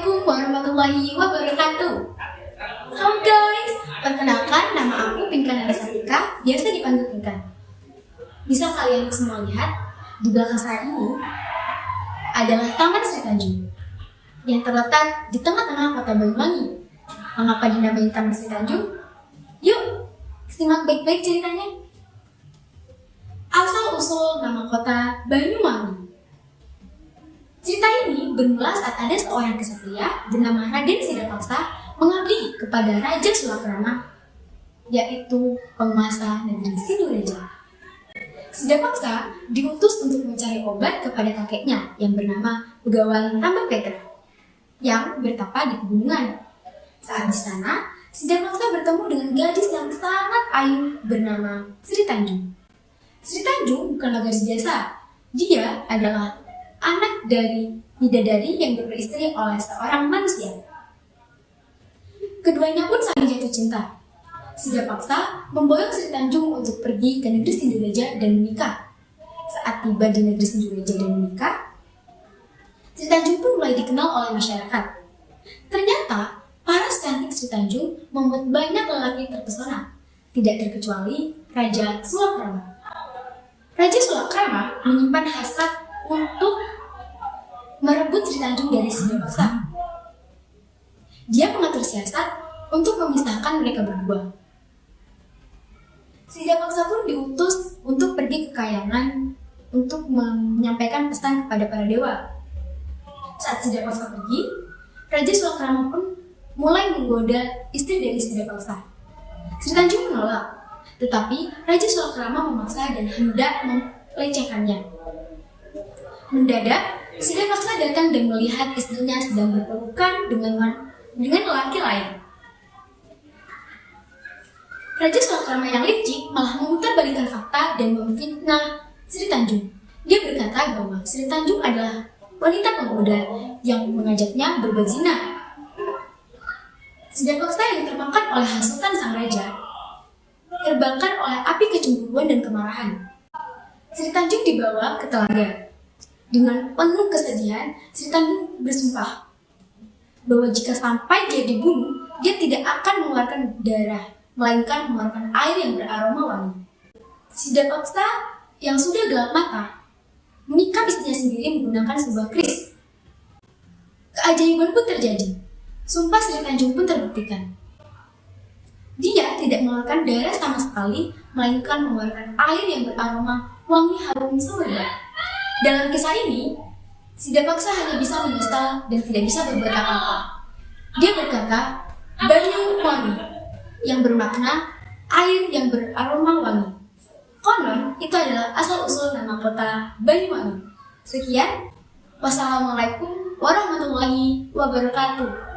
Assalamualaikum warahmatullahi wabarakatuh. Halo guys, perkenalkan nama aku Pinkan Arasatika, biasa dipanggil Pinkan. Bisa kalian semua lihat, di belakang saya ini adalah Taman Sri Tanjung yang terletak di tengah-tengah kota Banyuwangi. Mengapa dinamai Taman Sri Tanjung? Yuk, simak baik-baik ceritanya. Asal-usul nama kota Banyuwangi bermula saat ada seorang kesatria bernama Raden Sidapaksa mengabdi kepada Raja Sulakrama, yaitu penguasa negeri Sidoreja. Sidapaksa diutus untuk mencari obat kepada kakeknya yang bernama Begawan Tambak Petra, yang bertapa di pegunungan. Saat di sana, Sidapaksa bertemu dengan gadis yang sangat ayu bernama Sri Tanjung. Sri Tanjung bukanlah gadis biasa, dia adalah anak dari bidadari yang beristri oleh seorang manusia. Keduanya pun saling jatuh cinta. Sida paksa memboyong Sri Tanjung untuk pergi ke negeri Sindureja dan menikah. Saat tiba di negeri Sindureja dan menikah, Sri Tanjung pun mulai dikenal oleh masyarakat. Ternyata, paras cantik Sri Tanjung membuat banyak lelaki terpesona, tidak terkecuali Raja Sulakrama. Raja Sulakrama menyimpan hasrat untuk merebut Sri Tanjung dari Sindawasa. Dia mengatur siasat untuk memisahkan mereka berdua. Sida Paksa pun diutus untuk pergi ke Kayangan untuk menyampaikan pesan kepada para dewa. Saat Sida Paksa pergi, Raja Sulakrama pun mulai menggoda istri dari Sida Paksa. Sri Tanjung menolak, tetapi Raja Sulakrama memaksa dan hendak melecehkannya. Mendadak, Sida Paksa datang dan melihat istrinya sedang berpelukan dengan dengan lelaki lain. Raja Sulakrama yang licik malah memutarbalikkan fakta dan memfitnah Sri Tanjung. Dia berkata bahwa Sri Tanjung adalah wanita pemuda yang mengajaknya berbuat zina. Sida Paksa yang termakan oleh hasutan sang raja terbakar oleh api kecemburuan dan kemarahan. Sri Tanjung dibawa ke telaga. Dengan penuh kesedihan, Sri Tanjung bersumpah bahwa jika sampai dia dibunuh, dia tidak akan mengeluarkan darah, melainkan mengeluarkan air yang beraroma wangi. Sida Paksa yang sudah gelap mata, menikam istrinya sendiri menggunakan sebuah kris. Keajaiban pun terjadi. Sumpah Sri Tanjung pun terbuktikan. Dia tidak mengeluarkan darah sama sekali, melainkan mengeluarkan air yang beraroma wangi harum semerbak. Dalam kisah ini, Sida Paksa hanya bisa menyesal dan tidak bisa berbuat apa-apa. Dia berkata, Banyu wangi, yang bermakna air yang beraroma wangi. Konon, itu adalah asal-usul nama kota Banyuwangi. Sekian, wassalamualaikum warahmatullahi wabarakatuh.